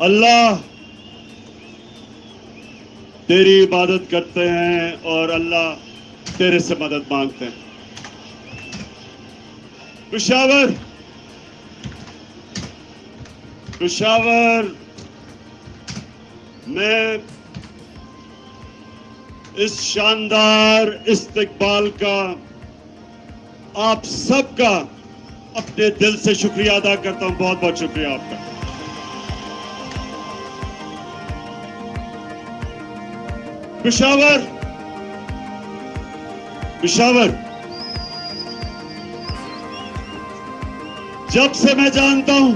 اللہ تیری عبادت کرتے ہیں اور اللہ تیرے سے مدد مانگتے ہیں۔ پشاور پشاور، میں اس شاندار استقبال کا آپ سب کا اپنے دل سے شکریہ ادا کرتا ہوں۔ بہت بہت شکریہ آپ کا۔ پشاور پشاور جب سے میں جانتا ہوں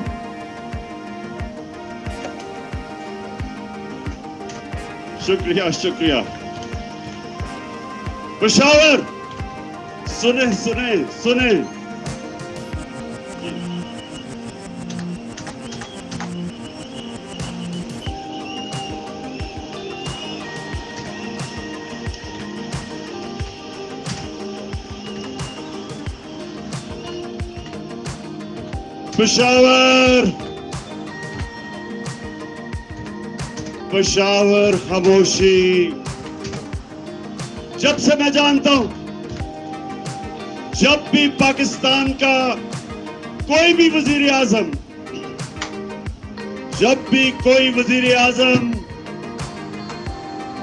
شکریہ شکریہ پشاور سنیں سنیں سنیں پشاور پشاور خاموشی جب سے میں جانتا ہوں جب بھی پاکستان کا کوئی بھی وزیر اعظم جب بھی کوئی وزیر اعظم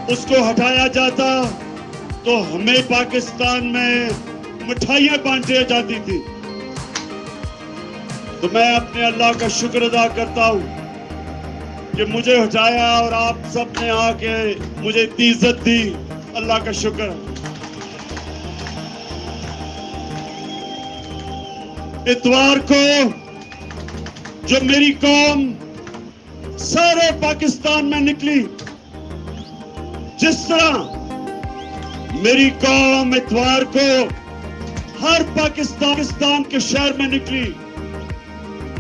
اس کو ہٹایا جاتا تو ہمیں پاکستان میں مٹھائیاں بانٹی جاتی تھی تو میں اپنے اللہ کا شکر ادا کرتا ہوں کہ مجھے ہٹایا اور آپ سب نے آ کے مجھے اتنی عزت دی۔ اللہ کا شکر۔ اتوار کو جو میری قوم سارے پاکستان میں نکلی، جس طرح میری قوم اتوار کو ہر پاکستان کے شہر میں نکلی۔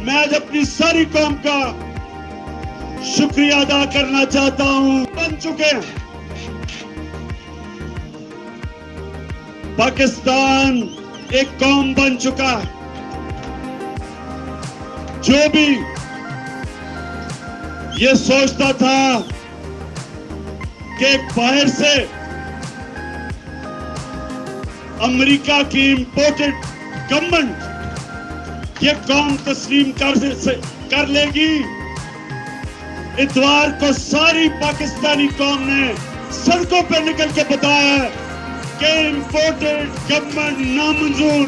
میں آج اپنی ساری قوم کا شکریہ ادا کرنا چاہتا ہوں، بن چکے ہیں۔ پاکستان ایک قوم بن چکا ہے۔ جو بھی یہ سوچتا تھا کہ باہر سے امریکہ کی امپورٹڈ گورنمنٹ یہ قوم تسلیم کر لے گی۔ اتوار کو ساری پاکستانی قوم نے سڑکوں پہ نکل کے بتایا کہ امپورٹڈ گورنمنٹ نامنظور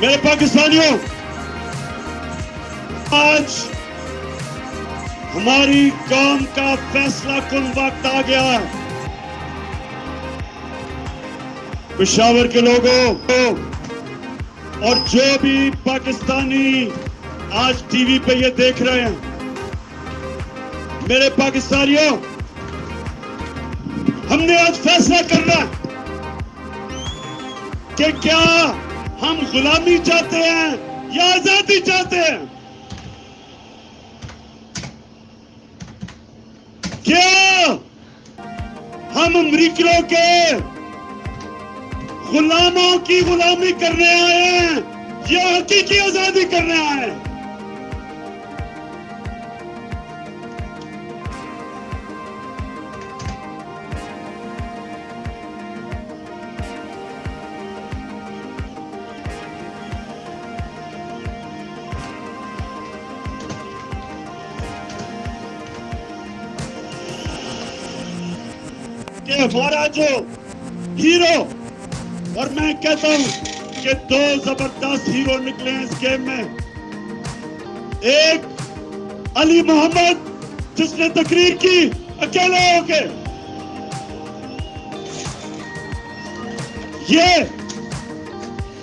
میرے پاکستانیوں، آج ہماری قوم کا فیصلہ کن وقت آ گیا ہے؟ پشاور کے لوگوں اور جو بھی پاکستانی آج ٹی وی پہ یہ دیکھ رہے ہیں، میرے پاکستانیوں، ہم نے آج فیصلہ کرنا کہ کیا ہم غلامی چاہتے ہیں یا آزادی چاہتے ہیں؟ کیا ہم امریکوں کے غلاموں کی غلامی کرنے آئے ہیں یا حقیقی آزادی کرنے آئے ہیں۔ کہ ہمارا جو ہیرو اور میں کہتا ہوں کہ دو زبردست ہیرو نکلے ہیں اس گیم میں۔ ایک علی محمد، جس نے تقریر کی، اکیلے ہو کے۔ یہ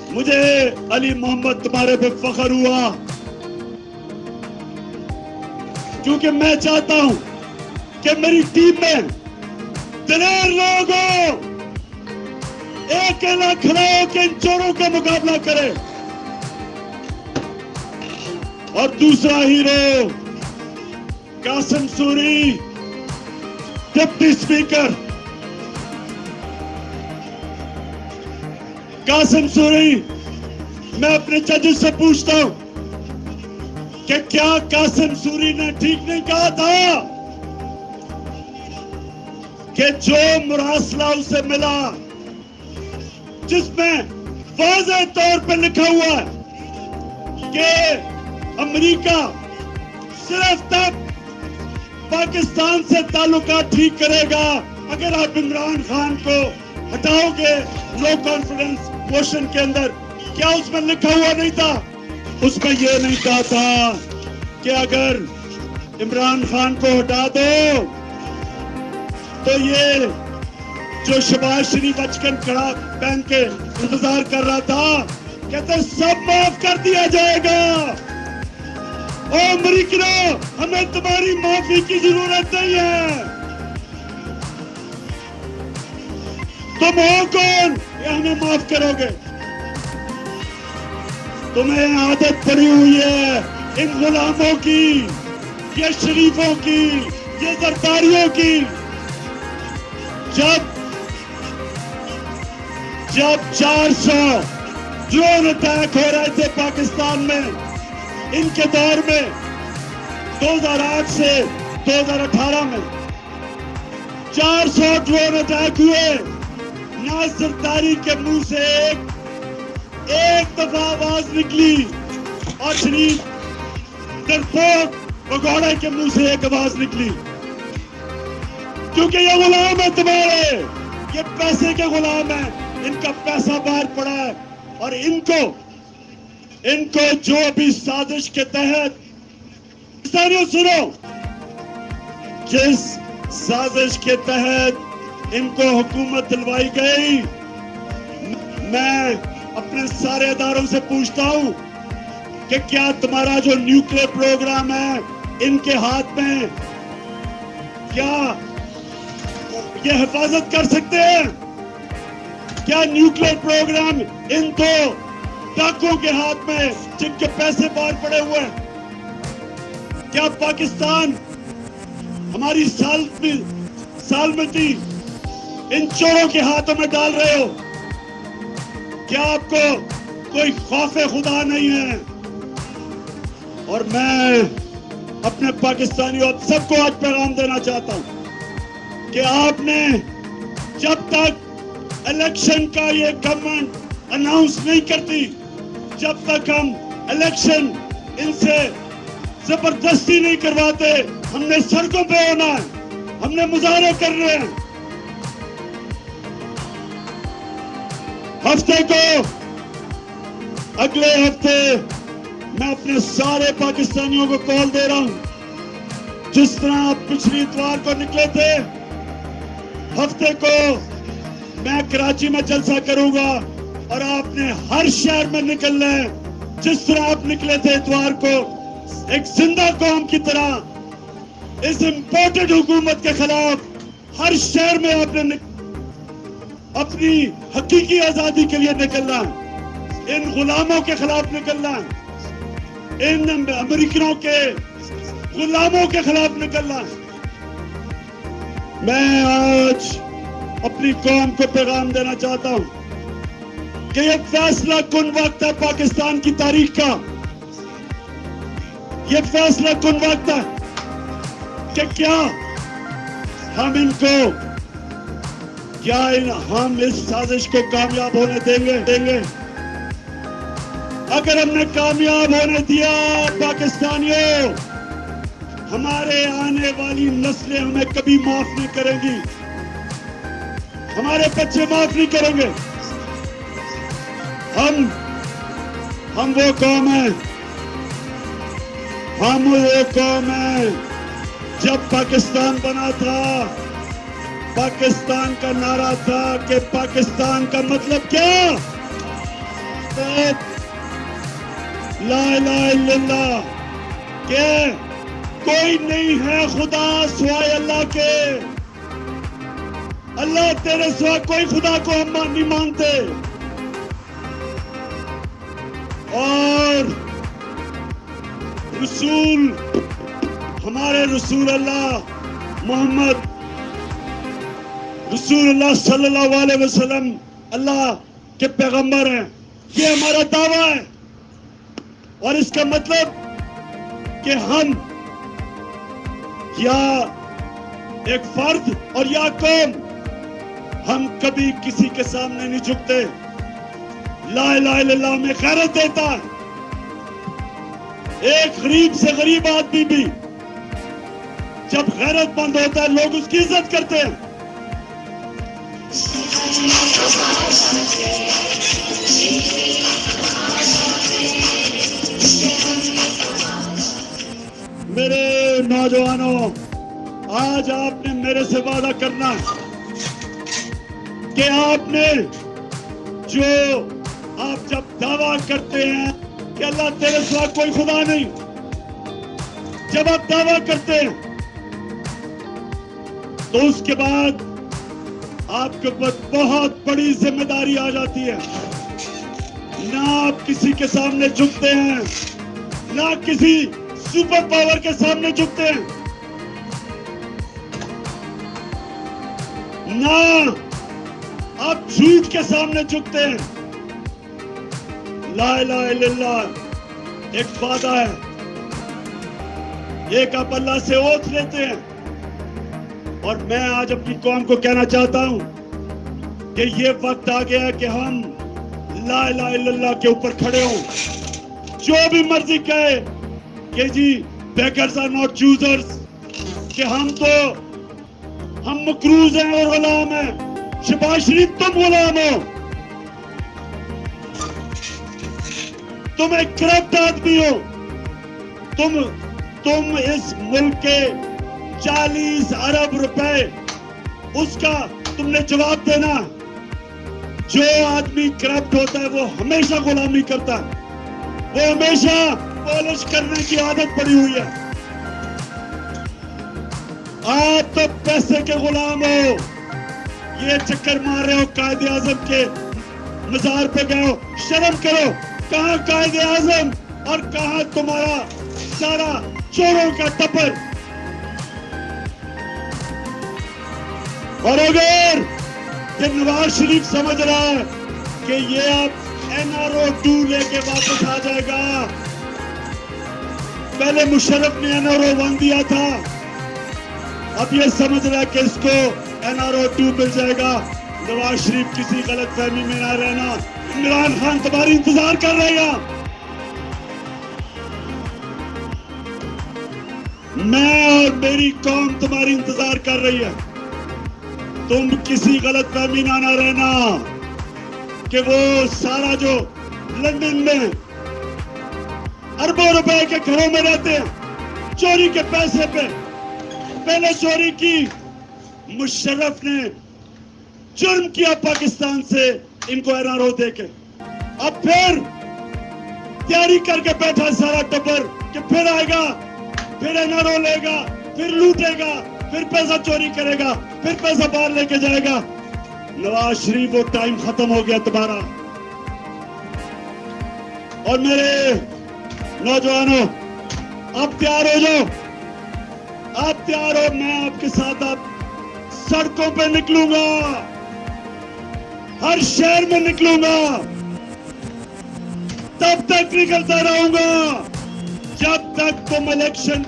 مجھے علی محمد تمہارے پہ فخر ہوا۔ کیونکہ میں چاہتا ہوں کہ میری ٹیم میں دلیر لوگوں ایک کھڑا ہو کے ان چوروں کا مقابلہ کرے۔ اور دوسرا ہیرو، Qasim Suri, deputy speaker Qasim sorry, میں اپنے ججز سے پوچھتا ہوں کہ کیا قاسم سوری نے ٹھیک نہیں کہا تھا کہ جو مراسلہ اسے ملا جس میں واضح طور پہ لکھا ہوا ہے کہ امریکہ صرف تب پاکستان سے تعلقات ٹھیک کرے گا اگر آپ عمران خان کو ہٹاؤ گے نو کانفیڈنس موشن کے اندر، کیا اس میں لکھا ہوا نہیں تھا؟ اس میں یہ نہیں کہا تھا کہ اگر عمران خان کو ہٹا دو، تو یہ جو شباز شریف اچکن کڑا پہن کے انتظار کر رہا تھا، کہتے سب معاف کر دیا جائے گا۔ او امریکنو ہمیں تمہاری معافی کی ضرورت نہیں ہے۔ تم ہو کون؟ یہ ہمیں معاف کرو گے۔ تمہیں عادت پڑی ہوئی ہے ان غلاموں کی، یہ شریفوں کی، یہ زرداریوں کی۔ جب جب چار سو ڈرون اٹیک ہو رہے تھے پاکستان میں، ان کے دور میں، دو ہزار آٹھ سے دو ہزار اٹھارہ میں چار سو ڈرون اٹیک ہوئے۔ ناصر تاری کے منہ سے ایک ایک دفعہ آواز نکلی اور شریف ڈرپوک پگوڑے کے منہ سے ایک آواز نکلی۔ کیونکہ یہ غلام ہے تمہارے یہ پیسے کے غلام ہیں۔ ان کا پیسہ باہر پڑا ہے اور ان کو ان کو جو ابھی سازش کے تحت سنو۔ جس سازش کے تحت ان کو حکومت دلوائی گئی، میں اپنے سارے اداروں سے پوچھتا ہوں کہ کیا تمہارا جو نیوکلیر پروگرام ہے، ان کے ہاتھ میں کیا یہ حفاظت کر سکتے ہیں؟ کیا نیوکلیر پروگرام ان دو ڈاکوں کے ہاتھ میں جن کے پیسے باہر پڑے ہوئے ہیں؟ کیا پاکستان ہماری سال سالمتی ان چوروں کے ہاتھوں میں ڈال رہے ہو؟ کیا آپ کو کوئی خوف خدا نہیں ہے؟ اور میں اپنے پاکستانیوں سب کو آج پیغام دینا چاہتا ہوں کہ آپ نے جب تک الیکشن کا یہ گورنمنٹ اناؤنس نہیں کرتی جب تک ہم الیکشن ان سے زبردستی نہیں کرواتے، ہم نے سڑکوں پہ ہونا ہے، ہم نے مظاہرے کرنے ہیں۔ ہفتے کو اگلے ہفتے میں اپنے سارے پاکستانیوں کو کال دے رہا ہوں۔ جس طرح آپ پچھلی اتوار کو نکلے تھے، ہفتے کو میں کراچی میں جلسہ کروں گا اور آپ نے ہر شہر میں نکلنا ہے جس طرح آپ نکلے تھے اتوار کو، ایک زندہ قوم کی طرح، اس امپورٹڈ حکومت کے خلاف ہر شہر میں آپ نے اپنی حقیقی آزادی کے لیے نکلنا ہے ان غلاموں کے خلاف نکلنا ہے ان امریکنوں کے غلاموں کے خلاف نکلنا ہے میں آج اپنی قوم کو پیغام دینا چاہتا ہوں کہ یہ فیصلہ کن وقت ہے پاکستان کی تاریخ کا؟ یہ فیصلہ کن وقت ہے کہ کیا ہم ان کو کیا ان ہم اس سازش کو کامیاب ہونے دیں گے؟ دیں گے۔ اگر ہم نے کامیاب ہونے دیا پاکستانیوں، ہمارے آنے والی نسلیں ہمیں کبھی معاف نہیں کریں گی۔ ہمارے بچے معاف نہیں کریں گے۔ ہم ہم وہ قوم ہیں۔ ہم وہ قوم ہیں۔ جب پاکستان بنا تھا، پاکستان کا نعرہ تھا کہ پاکستان کا مطلب کیا؟ لا الہ الا اللہ، کہ کوئی نہیں ہے خدا سوائے اللہ کے۔ اللہ تیرے سوا کوئی خدا کو ہم نہیں مانتے۔ اور رسول، ہمارے رسول اللہ محمد، رسول اللہ صلی اللہ علیہ وسلم اللہ کے پیغمبر ہیں۔ یہ ہمارا دعویٰ ہے۔ اور اس کا مطلب کہ ہم یا ایک فرد اور یا قوم ہم کبھی کسی کے سامنے نہیں جھکتے۔ لا الہ الا اللہ میں غیرت دیتا ہے۔ ایک غریب سے غریب آدمی بھی جب غیرت مند ہوتا ہے، لوگ اس کی عزت کرتے ہیں۔ میرے نوجوانوں، آج آپ نے میرے سے وعدہ کرنا کہ آپ نے جو آپ جب دعویٰ کرتے ہیں کہ اللہ تیرے سوا کوئی خدا نہیں، جب آپ دعویٰ کرتے ہیں، تو اس کے بعد آپ کے اوپر بہت بڑی ذمہ داری آ جاتی ہے۔ نہ آپ کسی کے سامنے جھکتے ہیں، نہ کسی سپر پاور کے سامنے جھکتے ہیں۔ نہ آپ جھوٹ کے سامنے جھکتے ہیں۔ لا الہ الا اللہ، ایک وعدہ ہے۔ ایک آپ اللہ سے اوت لیتے ہیں۔ اور میں آج اپنی قوم کو کہنا چاہتا ہوں کہ یہ وقت آ گیا کہ ہم لا الہ الا اللہ کے اوپر کھڑے ہوں۔ جو بھی مرضی کہے کہ جی بیکرز آر ناٹ چوزرز، کہ ہم تو، ہم مکروز ہیں اور غلام ہیں۔ شباز شریف تم غلام ہو تم ایک کرپٹ آدمی ہو تم تم اس ملک کے چالیس ارب روپے اس کا تم نے جواب دینا جو آدمی کرپٹ ہوتا ہے وہ ہمیشہ غلامی کرتا ہے وہ ہمیشہ پالش کرنے کی عادت پڑی ہوئی ہے آپ تو پیسے کے غلام ہو یہ چکر مار رہے ہو قائد اعظم کے۔ مزار پہ گئے ہو۔ شرم کرو۔ کہاں قائد اعظم؟ اور کہاں تمہارا سارا چوروں کا ٹپر اور اگر یہ نواز شریف سمجھ رہا ہے کہ یہ اب این آر او ٹو لے کے واپس آ جائے گا۔ پہلے مشرف نے این آر او ون دیا تھا۔ اب یہ سمجھ رہا ہے کہ اس کو این آر او ٹو مل جائے گا۔ نواز شریف کسی غلط فہمی میں نہ رہنا۔ عمران خان تمہاری انتظار کر رہے گا میں اور میری قوم تمہاری انتظار کر رہی ہے۔ تم کسی غلط فہمی نہ نہ رہنا کہ وہ سارا جو لندن میں اربوں روپے کے گھروں میں رہتے ہیں، چوری کے پیسے پہ۔ پہلے چوری کی۔ مشرف نے جرم کیا پاکستان سے، ان کو ایرارو دے کے۔ اب پھر تیاری کر کے بیٹھا سارا ٹبر کہ پھر آئے گا، پھر ایرارو لے گا، پھر لوٹے گا، پھر پیسہ چوری کرے گا، پھر پیسہ باہر لے کے جائے گا۔ نواز شریف وہ ٹائم ختم ہو گیا تمہارا اور میرے نوجوانوں، آپ تیار ہو جاؤ۔ آپ تیار ہو، میں آپ کے ساتھ اب سڑکوں پہ نکلوں گا۔ ہر شہر میں نکلوں گا۔ تب تک نکلتا رہوں گا۔ جب تک تم الیکشن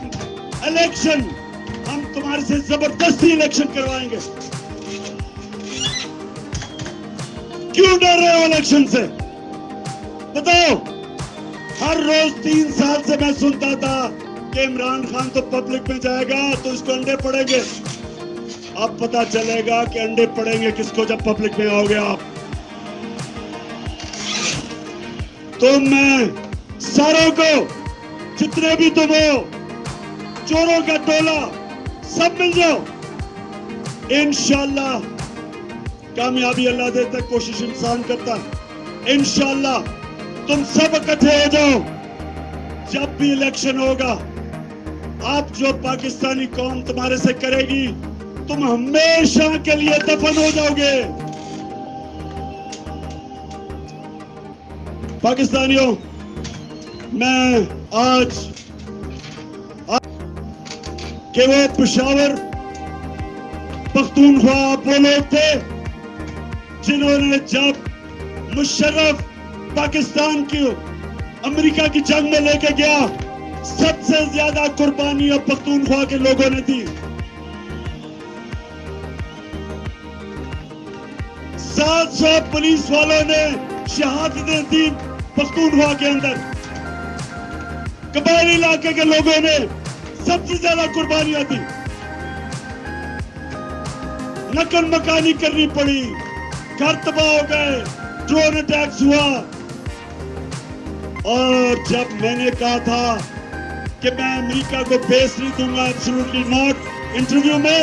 الیکشن، ہم تمہارے سے زبردستی الیکشن کروائیں گے۔ کیوں ڈر رہے ہو الیکشن سے؟ بتاؤ۔ ہر روز تین سال سے میں سنتا تھا کہ عمران خان تو پبلک میں جائے گا تو اس کو انڈے پڑیں گے۔ اب پتا چلے گا کہ انڈے پڑیں گے کس کو جب پبلک میں آؤ گے آپ۔ تم میں ساروں کو، جتنے بھی تم ہو، چوروں کا ٹولہ سب مل جاؤ۔ انشاءاللہ کامیابی اللہ دیتا ہے، کوشش انسان کرتا ہے۔ انشاءاللہ تم سب اکٹھے ہو جاؤ۔ جب بھی الیکشن ہوگا، آپ جو پاکستانی قوم تمہارے سے کرے گی تم ہمیشہ کے لیے دفن ہو جاؤ گے۔ پاکستانیوں، میں آج کہ وہ پشاور پختونخوا وہ لوگ تھے، جنہوں نے جب مشرف پاکستان کی، امریکہ کی جنگ میں لے کے گیا، سب سے زیادہ قربانی اب پختونخوا کے لوگوں نے دی۔ سات سو پولیس والوں نے شہادتیں دی پختونخوا کے اندر۔ قبائلی علاقے کے لوگوں نے سب سے زیادہ قربانیاں دی۔ نقل مکانی کرنی پڑی۔ گھر تباہ ہو گئے۔ ڈرون اٹیکس ہوا۔ اور جب میں نے کہا تھا کہ میں امریکہ کو بیس نہیں دوں گا ایبسلوٹلی ناٹ انٹرویو میں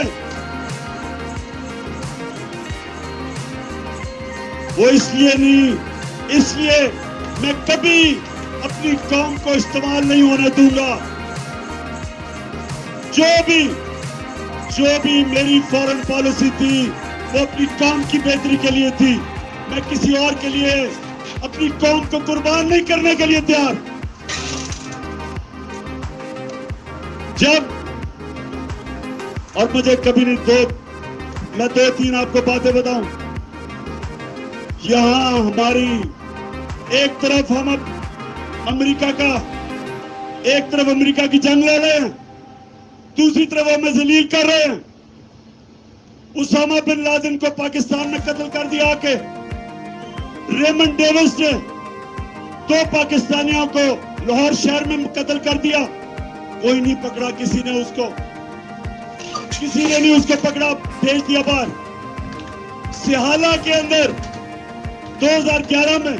وہ اس لیے نہیں، اس لیے میں کبھی اپنی قوم کو استعمال نہیں ہونے دوں گا۔ جو بھی جو بھی میری فورن پالیسی تھی، وہ اپنی قوم کی بہتری کے لیے تھی۔ میں کسی اور کے لیے اپنی قوم کو قربان نہیں کرنے کے لیے تیار۔ جب، اور مجھے کبھی نہیں، دو، میں دو تین آپ کو باتیں بتاؤں۔ یہاں ہماری ایک طرف ہم امریکہ کا، ایک طرف امریکہ کی جنگ لے رہے ہیں، دوسری طرف ہمیں ذلیل کر رہے ہیں۔ اسامہ بن لادن کو پاکستان نے قتل کر دیا کہ ریمن ڈیوس نے دو پاکستانیوں کو لاہور شہر میں قتل کر دیا۔ کوئی نہیں پکڑا، کسی نے اس کو۔ کسی نے نہیں اس کو پکڑا، بھیج دیا باہر۔ سہالہ کے اندر دو ہزار گیارہ میں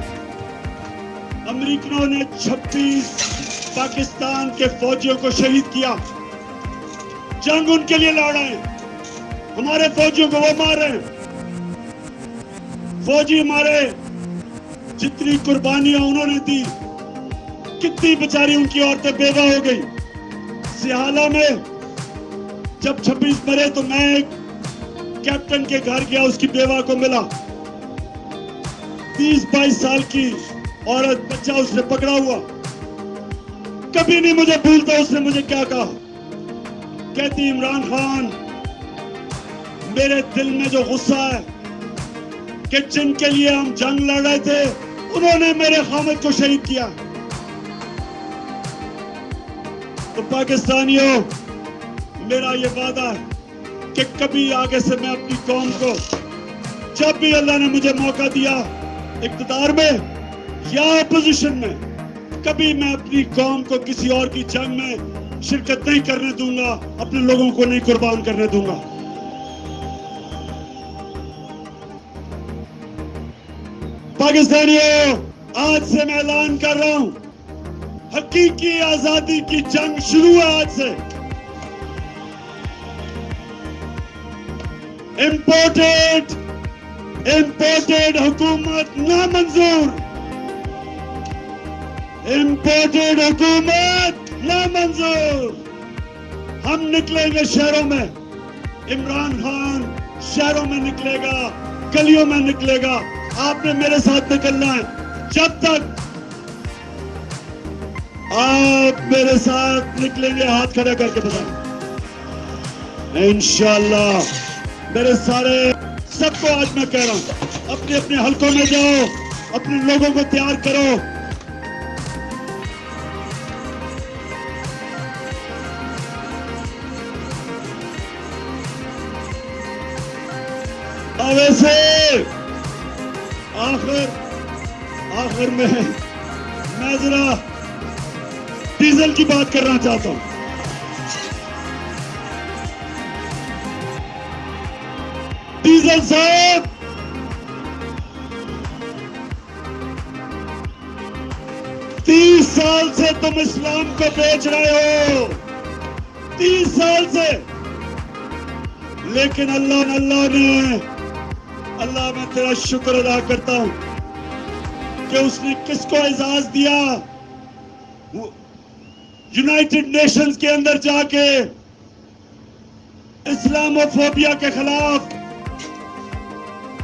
امریکنوں نے چھبیس پاکستان کے فوجیوں کو شہید کیا۔ جنگ ان کے لیے لڑ رہے ہیں۔ ہمارے فوجیوں کو وہ مار رہے ہیں۔ فوجی ہمارے جتنی قربانیاں انہوں نے دی، کتنی بچاری ان کی عورتیں بیوہ ہو گئی سیالہ میں جب چھبیس مرے تو میں ایک کیپٹن کے گھر گیا، اس کی بیوہ کو ملا۔ تیس بائیس سال کی عورت بچہ اس نے پکڑا ہوا۔ کبھی نہیں مجھے بھولتا اس نے مجھے کیا کہا۔ کہتی عمران خان، میرے دل میں جو غصہ ہے کہ جن کے لیے ہم جنگ لڑ رہے تھے، انہوں نے میرے خامد کو شہید کیا۔ تو پاکستانیوں، میرا یہ وعدہ ہے کہ کبھی آگے سے میں اپنی قوم کو، جب بھی اللہ نے مجھے موقع دیا اقتدار میں یا اپوزیشن میں، کبھی میں اپنی قوم کو کسی اور کی جنگ میں شرکت نہیں کرنے دوں گا، اپنے لوگوں کو نہیں قربان کرنے دوں گا۔ پاکستانیوں، آج سے میں اعلان کر رہا ہوں، حقیقی آزادی کی جنگ شروع ہے آج سے۔ امپورٹڈ امپورٹڈ حکومت نامنظور. امپورٹڈ حکومت نامنظور. ہم نکلیں گے شہروں میں. عمران خان شہروں میں نکلے گا، گلیوں میں نکلے گا. آپ نے میرے ساتھ نکلنا ہے. جب تک آپ میرے ساتھ نکلیں گے، ہاتھ کھڑا کر کے بتائیں۔ انشاءاللہ میرے سارے سب کو آج میں کہہ رہا ہوں، اپنے اپنے حلقوں میں جاؤ، اپنے لوگوں کو تیار کرو۔ ویسے آخر آخر میں میں ذرا ڈیزل کی بات کرنا چاہتا ہوں۔ ڈیزل صاحب تیس سال سے تم اسلام کو بیچ رہے ہو تیس سال سے لیکن اللہ اللہ نے اللہ میں تیرا شکر ادا کرتا ہوں کہ اس نے کس کو اعزاز دیا یونائٹڈ نیشنز کے اندر جا کے اسلام و فوبیا کے خلاف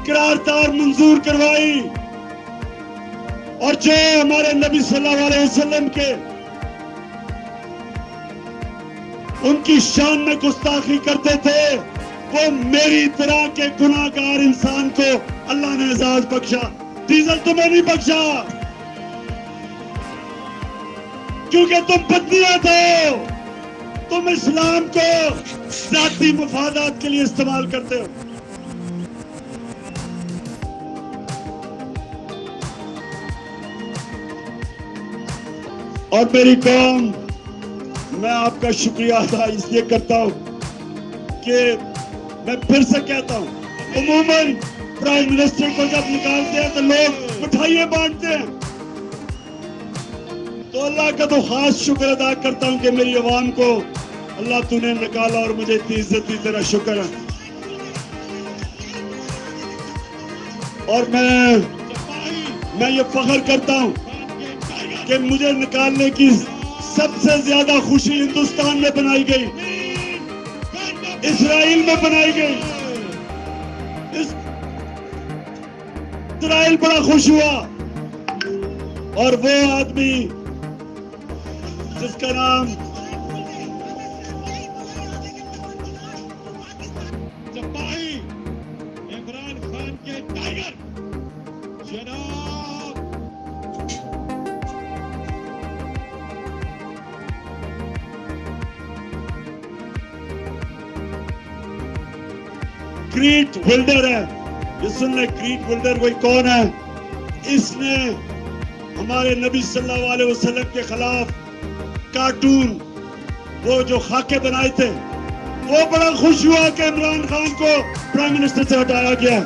قراردار منظور کروائی اور جو ہمارے نبی صلی اللہ علیہ وسلم کے ان کی شان میں گستاخی کرتے تھے، وہ میری طرح کے گناہ گار انسان کو اللہ نے اعزاز بخشا۔ ڈیزل تمہیں نہیں بخشا۔ کیونکہ تم پتنیاں تھے۔ تم اسلام کو ذاتی مفادات کے لیے استعمال کرتے ہو۔ اور میری قوم، میں آپ کا شکریہ ادا اس لیے کرتا ہوں کہ میں پھر سے کہتا ہوں، عموماً پرائم منسٹر کو جب نکالتے ہیں تو لوگ مٹھائیے بانٹتے ہیں۔ تو اللہ کا تو خاص شکر ادا کرتا ہوں کہ میری عوام کو اللہ تو نے نکالا اور مجھے اتنی عزت دی تیرا شکر ہے۔ اور میں میں یہ فخر کرتا ہوں کہ مجھے نکالنے کی سب سے زیادہ خوشی ہندوستان میں بنائی گئی۔ اسرائیل میں بنائی گئی۔ اسرائیل بڑا خوش ہوا۔ اور وہ آدمی جس کا نام کریٹ ولڈر ہے یہ سن لیں کریٹ ولڈر کوئی کون ہے اس نے ہمارے نبی صلی اللہ علیہ وسلم کے خلاف کارٹون وہ جو خاکے بنائے تھے وہ بڑا خوش ہوا کہ عمران خان کو پرائم منسٹر سے ہٹایا گیا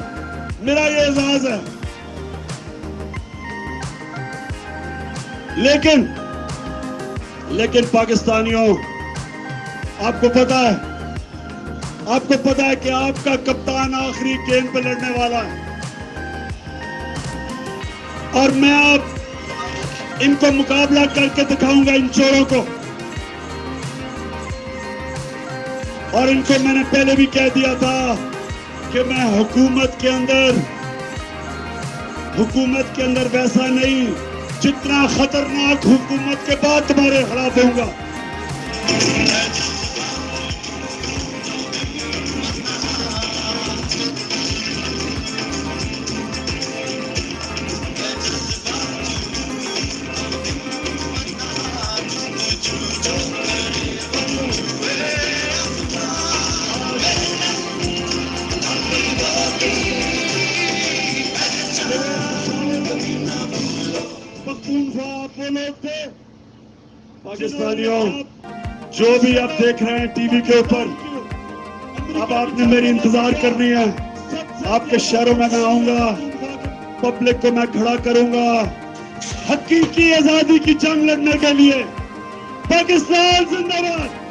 میرا یہ اعزاز ہے لیکن لیکن پاکستانیوں آپ کو پتا ہے آپ کو پتا ہے کہ آپ کا کپتان آخری گیند پہ لڑنے والا ہے۔ اور میں آپ ان کو مقابلہ کر کے دکھاؤں گا ان چوروں کو۔ اور ان کو میں نے پہلے بھی کہہ دیا تھا کہ میں حکومت کے اندر، حکومت کے اندر ویسا نہیں، جتنا خطرناک حکومت کے بعد تمہارے خلاف ہوں گا۔ ٹی وی کے اوپر۔ اب آپ نے میری انتظار کرنی ہے۔ آپ کے شہروں میں میں آؤں گا۔ پبلک کو میں کھڑا کروں گا۔ حقیقی آزادی کی جنگ لڑنے کے لیے۔ پاکستان زندہ باد۔